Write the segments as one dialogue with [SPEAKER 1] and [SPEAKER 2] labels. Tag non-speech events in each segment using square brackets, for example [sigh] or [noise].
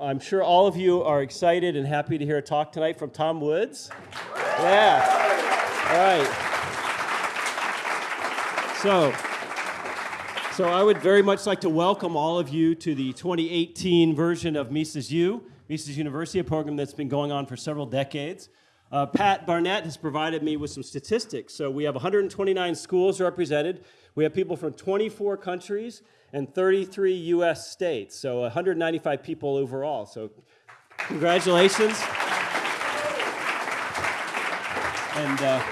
[SPEAKER 1] I'm sure all of you are excited and happy to hear a talk tonight from Tom Woods. Yeah. All right. So, so I would very much like to welcome all of you to the 2018 version of Mises U, Mises University, a program that's been going on for several decades. Uh, Pat Barnett has provided me with some statistics. So we have 129 schools represented. We have people from 24 countries and 33 US states. So 195 people overall. So congratulations. And, uh,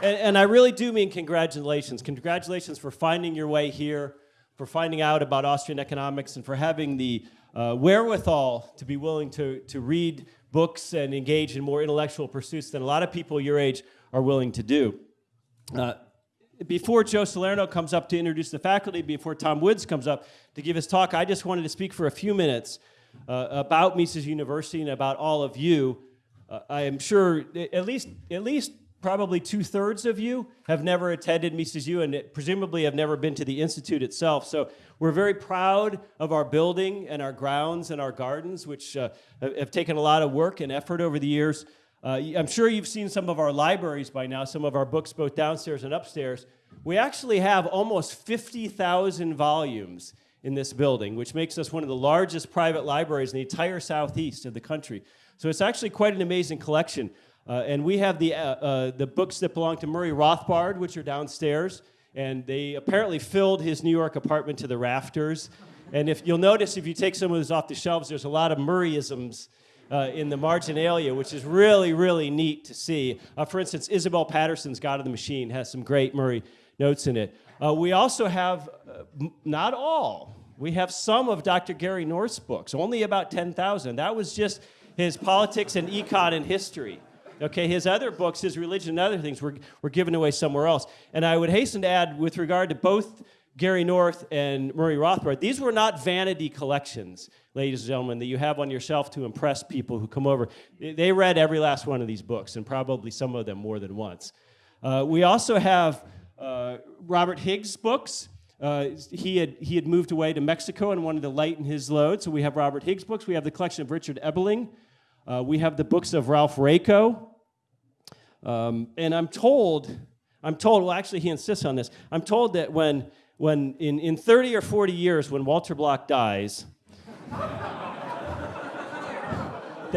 [SPEAKER 1] and, and I really do mean congratulations. Congratulations for finding your way here, for finding out about Austrian economics, and for having the uh, wherewithal to be willing to, to read books and engage in more intellectual pursuits than a lot of people your age are willing to do. Uh, before Joe Salerno comes up to introduce the faculty, before Tom Woods comes up to give his talk, I just wanted to speak for a few minutes uh, about Mises University and about all of you. Uh, I am sure at least, at least probably two-thirds of you have never attended Mises U and presumably have never been to the Institute itself. So we're very proud of our building and our grounds and our gardens, which uh, have taken a lot of work and effort over the years. Uh, I'm sure you've seen some of our libraries by now, some of our books both downstairs and upstairs. We actually have almost 50,000 volumes in this building, which makes us one of the largest private libraries in the entire southeast of the country. So it's actually quite an amazing collection. Uh, and we have the, uh, uh, the books that belong to Murray Rothbard, which are downstairs. And they apparently filled his New York apartment to the rafters. And if you'll notice, if you take some of those off the shelves, there's a lot of Murrayisms uh, in the marginalia, which is really, really neat to see. Uh, for instance, Isabel Paterson's God of the Machine has some great Murray notes in it. Uh, we also have, not all, we have some of Dr. Gary North's books, only about 10,000. That was just his politics and econ and history. Okay, his other books, his religion and other things were, were given away somewhere else. And I would hasten to add, with regard to both Gary North and Murray Rothbard, these were not vanity collections, ladies and gentlemen, that you have on your shelf to impress people who come over. They read every last one of these books, and probably some of them more than once. Uh, we also have uh, Robert Higgs' books. Uh, he, had, he had moved away to Mexico and wanted to lighten his load, so we have Robert Higgs' books. We have the collection of Richard Ebeling, uh, we have the books of Ralph Raico. Um, and I'm told, I'm told, well, actually, he insists on this. I'm told that when, when in, in 30 or 40 years, when Walter Block dies, [laughs] that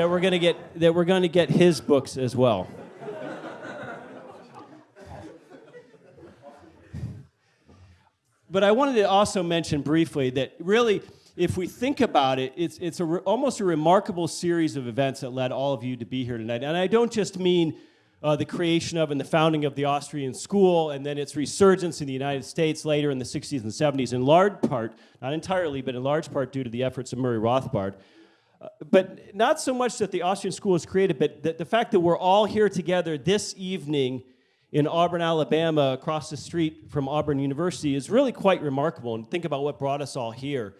[SPEAKER 1] we're going to get that we're going to get his books as well. but I wanted to also mention briefly that really if we think about it, it's, it's a almost a remarkable series of events that led all of you to be here tonight. And I don't just mean uh, the creation of and the founding of the Austrian school and then its resurgence in the United States later in the 60s and 70s, in large part, not entirely, but in large part due to the efforts of Murray Rothbard. Uh, but not so much that the Austrian school was created, but the, the fact that we're all here together this evening in Auburn, Alabama, across the street from Auburn University is really quite remarkable. And think about what brought us all here.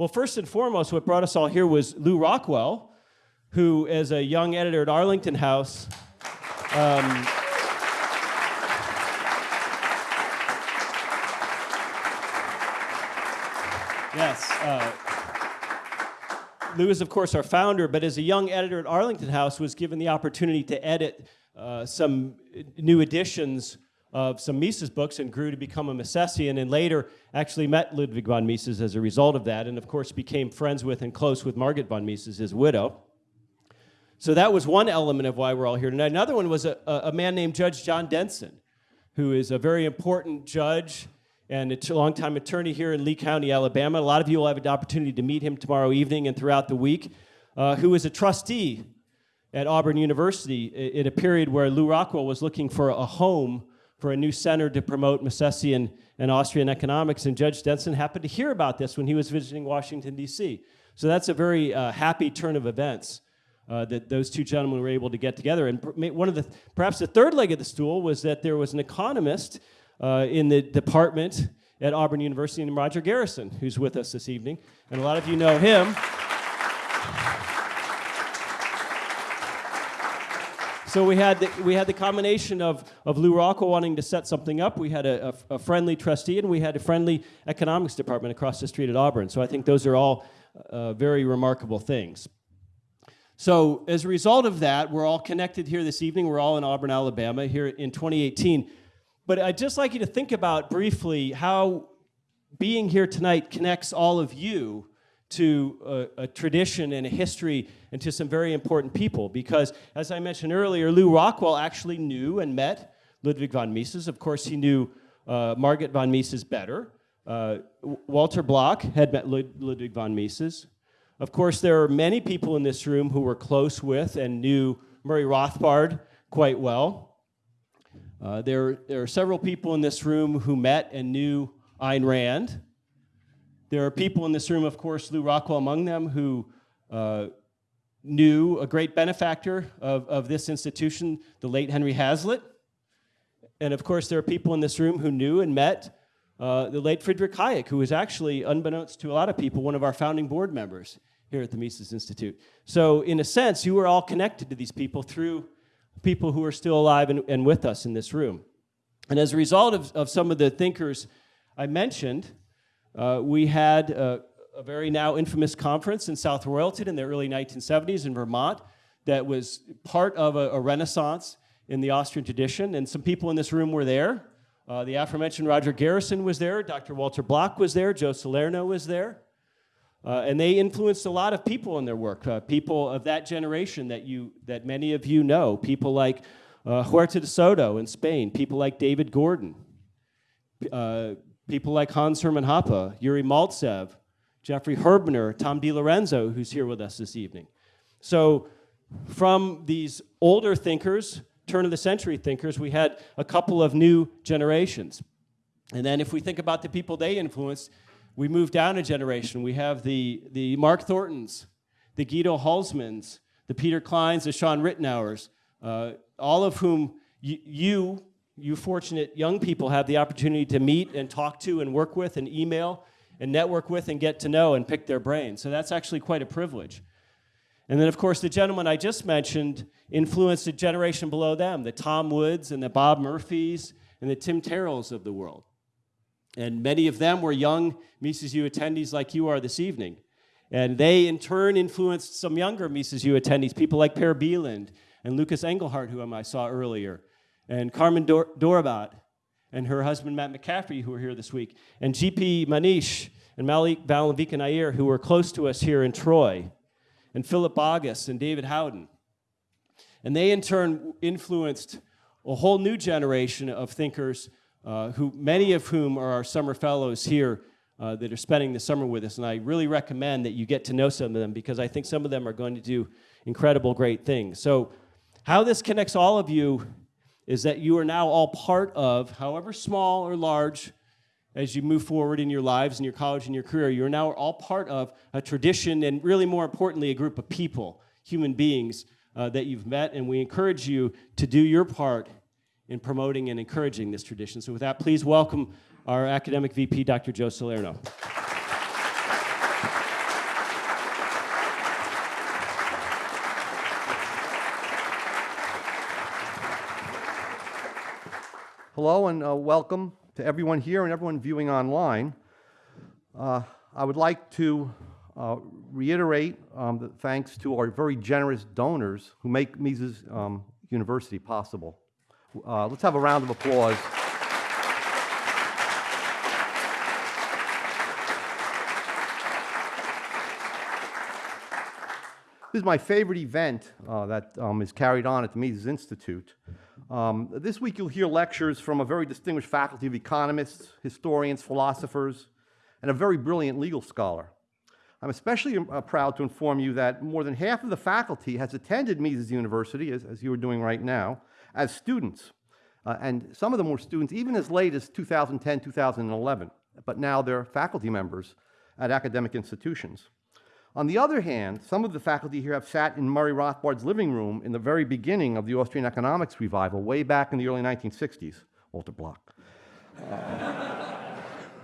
[SPEAKER 1] Well, first and foremost, what brought us all here was Lew Rockwell, who, as a young editor at Arlington House, um, yes, uh, Lew is, of course, our founder, but as a young editor at Arlington House, was given the opportunity to edit uh, some new editions of some Mises books and grew to become a Misesian and later actually met Ludwig von Mises as a result of that and of course became friends with and close with Margaret von Mises, his widow. So that was one element of why we're all here tonight. Another one was a, a man named Judge John Denson, who is a very important judge and a longtime attorney here in Lee County, Alabama. A lot of you will have the opportunity to meet him tomorrow evening and throughout the week, uh, who is a trustee at Auburn University in a period where Lew Rockwell was looking for a home for a new center to promote Misesian and Austrian economics, and Judge Denson happened to hear about this when he was visiting Washington, D.C. So that's a very uh, happy turn of events uh, that those two gentlemen were able to get together. And one of the, perhaps the third leg of the stool was that there was an economist uh, in the department at Auburn University named Roger Garrison, who's with us this evening. And a lot of you know him. So we had the, we had the combination of, of Lew Rockwell wanting to set something up. We had a, a, a, friendly trustee, and we had a friendly economics department across the street at Auburn. So I think those are all uh, very remarkable things. So, as a result of that, we're all connected here this evening. We're all in Auburn, Alabama, here in 2018. But I'd just like you to think about briefly how being here tonight connects all of you to a, a, tradition and a history and to some very important people. Because, as I mentioned earlier, Lew Rockwell actually knew and met Ludwig von Mises. Of course, he knew uh, Margaret von Mises better. Uh, Walter Block had met Lud Ludwig von Mises. Of course, there are many people in this room who were close with and knew Murray Rothbard quite well. Uh, there, there are several people in this room who met and knew Ayn Rand. There are people in this room, of course, Lew Rockwell among them, who uh, knew a great benefactor of, of this institution, the late Henry Hazlitt. And of course, there are people in this room who knew and met uh, the late Friedrich Hayek, who was actually, unbeknownst to a lot of people, one of our founding board members here at the Mises Institute. So in a sense, you are all connected to these people through people who are still alive and, and with us in this room. And as a result of, of some of the thinkers I mentioned, uh, we had a, a, very now infamous conference in South Royalton in the early 1970s in Vermont that was part of a, a renaissance in the Austrian tradition, and some people in this room were there. Uh, the aforementioned Roger Garrison was there, Dr. Walter Block was there, Joe Salerno was there. Uh, and they influenced a lot of people in their work, uh, people of that generation that, you, that many of you know, people like uh, Huerta de Soto in Spain, people like David Gordon, uh, people like Hans Hermann Hoppe, Yuri Maltsev, Jeffrey Herbener, Tom DiLorenzo, who's here with us this evening. So from these older thinkers, turn of the century thinkers, we had a couple of new generations. And then if we think about the people they influenced, we move down a generation. We have the, the Mark Thorntons, the Guido Hülsmanns, the Peter Kleins, the Sean Ritenours, uh, all of whom you, you fortunate young people have the opportunity to meet and talk to and work with and email and network with and get to know and pick their brains. So that's actually quite a privilege. And then, of course, the gentleman I just mentioned influenced a generation below them, the Tom Woods and the Bob Murphys and the Tim Terrells of the world. And many of them were young Mises U attendees like you are this evening. And they, in turn, influenced some younger Mises U attendees, people like Per Bylund and Lucas Engelhardt, whom I saw earlier, and Carmen Dor Dorobat and her husband Matt McCaffrey, who were here this week, and GP Manish and Malik Valavika Nair, who were close to us here in Troy, and Philipp Bagus and David Howden. And they, in turn, influenced a whole new generation of thinkers uh, who, many of whom are our summer fellows here uh, that are spending the summer with us. And I really recommend that you get to know some of them because I think some of them are going to do incredible, great things. So how this connects all of you is that you are now all part of, however small or large, as you move forward in your lives, in your college, and your career, you're now all part of a tradition and really more importantly, a group of people, human beings uh, that you've met. And we encourage you to do your part in promoting and encouraging this tradition. So with that, please welcome our academic VP, Dr. Joe Salerno.
[SPEAKER 2] Hello and uh, welcome to everyone here and everyone viewing online. Uh, I would like to uh, reiterate um, the thanks to our very generous donors who make Mises um, University possible. Uh, let's have a round of applause. This is my favorite event uh, that um, is carried on at the Mises Institute. Um, this week you'll hear lectures from a very distinguished faculty of economists, historians, philosophers, and a very brilliant legal scholar. I'm especially uh, proud to inform you that more than half of the faculty has attended Mises University, as, as you are doing right now, as students. Uh, and some of them were students even as late as 2010, 2011, but now they're faculty members at academic institutions. On the other hand, some of the faculty here have sat in Murray Rothbard's living room in the very beginning of the Austrian economics revival, way back in the early 1960s, Walter Block. Uh,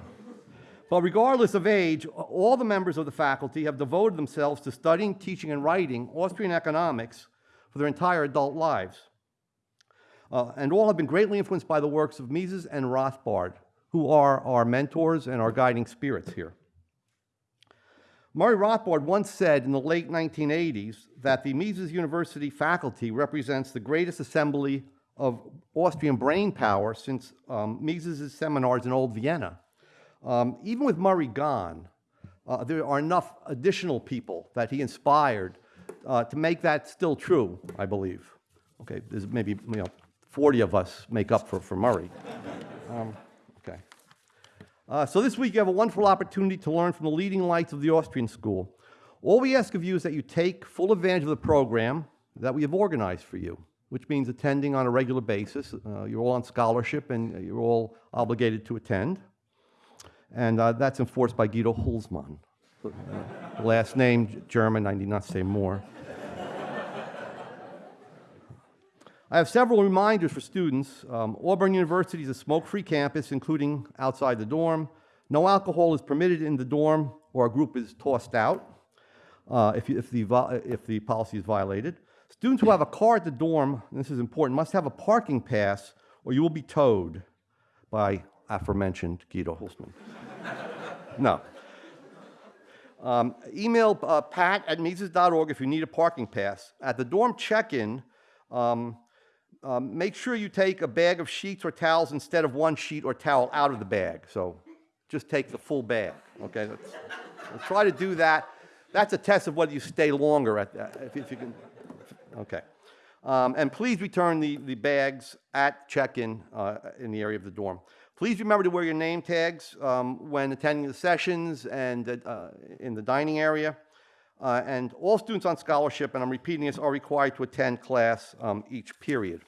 [SPEAKER 2] [laughs] but regardless of age, all the members of the faculty have devoted themselves to studying, teaching, and writing Austrian economics for their entire adult lives. Uh, and all have been greatly influenced by the works of Mises and Rothbard, who are our mentors and our guiding spirits here. Murray Rothbard once said in the late 1980s that the Mises University faculty represents the greatest assembly of Austrian brain power since um, Mises' seminars in Old Vienna. Um, even with Murray gone, uh, there are enough additional people that he inspired uh, to make that still true, I believe. Okay, there's maybe you know, 40 of us make up for, for Murray. Um. Uh, so this week you have a wonderful opportunity to learn from the leading lights of the Austrian school. All we ask of you is that you take full advantage of the program that we have organized for you, which means attending on a regular basis. Uh, you're all on scholarship and you're all obligated to attend. And uh, that's enforced by Guido Hülsmann. Uh, last name, German, I need not say more. I have several reminders for students. Um, Auburn University is a smoke-free campus, including outside the dorm. No alcohol is permitted in the dorm, or a group is tossed out uh, if, if, the, if the policy is violated. Students who have a car at the dorm, this is important, must have a parking pass, or you will be towed by aforementioned Guido Hülsmann. [laughs] no. Um, email uh, pat at Mises.org if you need a parking pass. At the dorm check-in, um, um, make sure you take a bag of sheets or towels instead of one sheet or towel out of the bag. So just take the full bag, okay? Try to do that. That's a test of whether you stay longer at that, if, if you can, okay. Um, and please return the, the bags at check-in uh, in the area of the dorm. Please remember to wear your name tags um, when attending the sessions and uh, in the dining area. Uh, and all students on scholarship, and I'm repeating this, are required to attend class um, each period.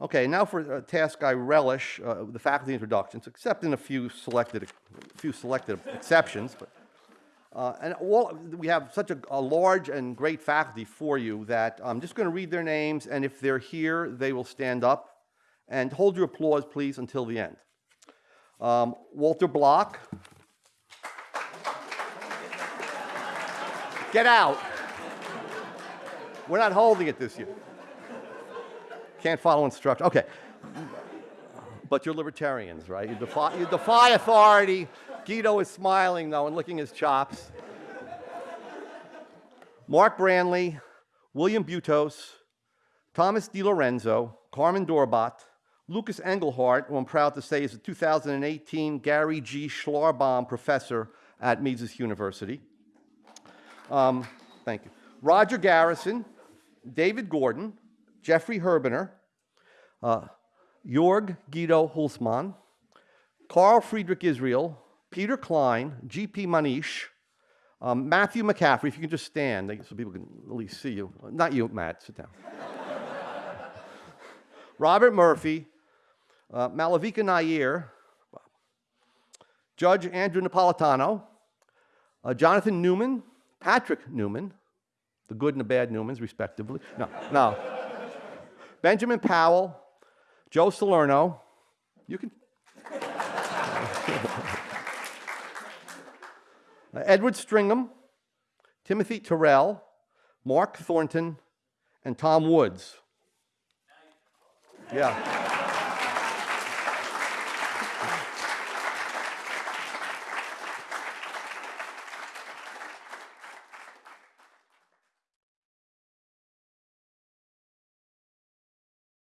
[SPEAKER 2] Okay, now for a task I relish, uh, the faculty introductions, except in a few selected, few selected exceptions. But, uh, and all, we have such a, a, large and great faculty for you that I'm just going to read their names, and if they're here, they will stand up. And hold your applause, please, until the end. Um, Walter Block. Get out. We're not holding it this year. Can't follow instructions. Okay. But you're libertarians, right? You defy, you defy authority. Guido is smiling, though, and licking his chops. Mark Brandly, William Butos, Thomas DiLorenzo, Carmen Dorobat, Lucas Engelhardt, who I'm proud to say is a 2018 Gary G. Schlarbaum Professor at Mises University. Um, thank you. Roger Garrison, David Gordon, Jeffrey Herbener, uh, Jörg Guido Hülsmann, Karl Friedrich Israel, Peter Klein, G.P. Manish, um, Matthew McCaffrey, if you can just stand so people can at least see you. Not you, Matt, sit down. [laughs] Robert Murphy, uh, Malavika Nair, Judge Andrew Napolitano, uh, Jonathan Newman, Patrick Newman, the good and the bad Newmans, respectively. No, no. Benjamin Powell, Joe Salerno. You can. [laughs] Edward Stringham, Timothy Terrell, Mark Thornton, and Tom Woods. Yeah.